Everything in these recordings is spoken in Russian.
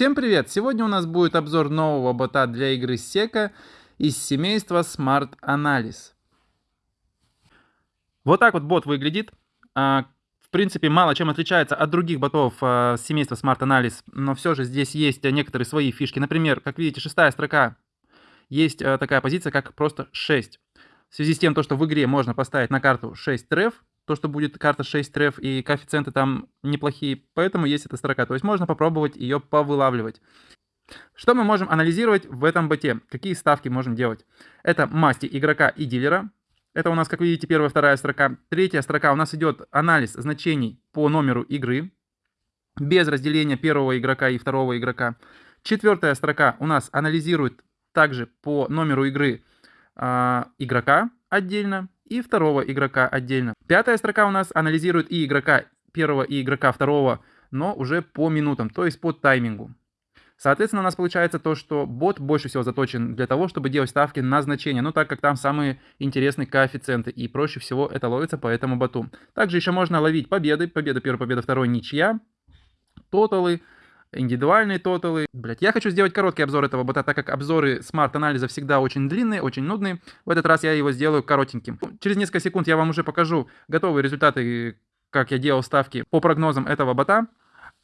Всем привет! Сегодня у нас будет обзор нового бота для игры Seka из семейства Smart Analysis. Вот так вот бот выглядит. А, в принципе, мало чем отличается от других ботов а, семейства Smart Analysis, но все же здесь есть некоторые свои фишки. Например, как видите, шестая строка, есть а, такая позиция, как просто 6. В связи с тем, что в игре можно поставить на карту 6 треф, то, что будет карта 6 треф, и коэффициенты там неплохие, поэтому есть эта строка. То есть можно попробовать ее повылавливать. Что мы можем анализировать в этом боте? Какие ставки можем делать? Это масти игрока и дилера. Это у нас, как видите, первая, вторая строка. Третья строка у нас идет анализ значений по номеру игры. Без разделения первого игрока и второго игрока. Четвертая строка у нас анализирует также по номеру игры э, игрока отдельно и второго игрока отдельно. Пятая строка у нас анализирует и игрока первого, и игрока второго, но уже по минутам, то есть по таймингу. Соответственно, у нас получается то, что бот больше всего заточен для того, чтобы делать ставки на значения, ну так как там самые интересные коэффициенты, и проще всего это ловится по этому боту. Также еще можно ловить победы, победа первая, победа второй, ничья, тоталы, индивидуальные тоталы. Блять, я хочу сделать короткий обзор этого бота, так как обзоры смарт-анализа всегда очень длинные, очень нудные. В этот раз я его сделаю коротеньким. Через несколько секунд я вам уже покажу готовые результаты, как я делал ставки по прогнозам этого бота.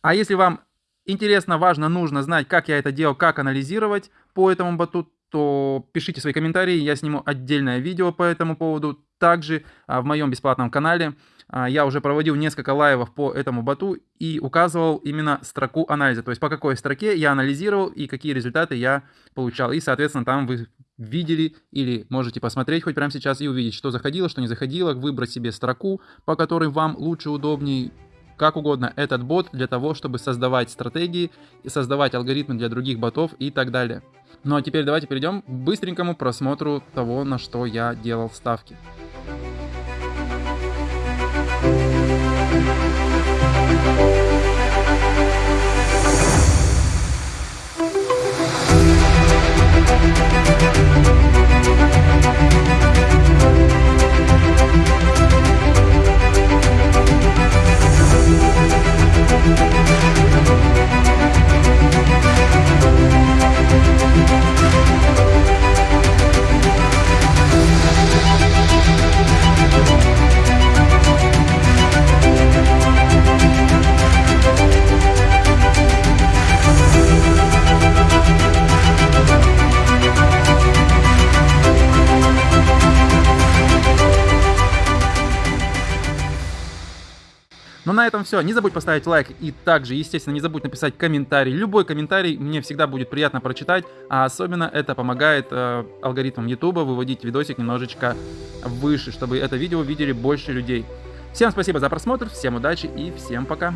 А если вам интересно, важно, нужно знать, как я это делал, как анализировать по этому боту, то пишите свои комментарии, я сниму отдельное видео по этому поводу. Также а, в моем бесплатном канале я уже проводил несколько лайвов по этому боту и указывал именно строку анализа. То есть по какой строке я анализировал и какие результаты я получал. И, соответственно, там вы видели или можете посмотреть хоть прямо сейчас и увидеть, что заходило, что не заходило, выбрать себе строку, по которой вам лучше, удобнее, как угодно этот бот для того, чтобы создавать стратегии, создавать алгоритмы для других ботов и так далее. Ну а теперь давайте перейдем к быстренькому просмотру того, на что я делал ставки. Ну на этом все. Не забудь поставить лайк и также, естественно, не забудь написать комментарий. Любой комментарий мне всегда будет приятно прочитать, а особенно это помогает э, алгоритмам YouTube выводить видосик немножечко выше, чтобы это видео видели больше людей. Всем спасибо за просмотр, всем удачи и всем пока.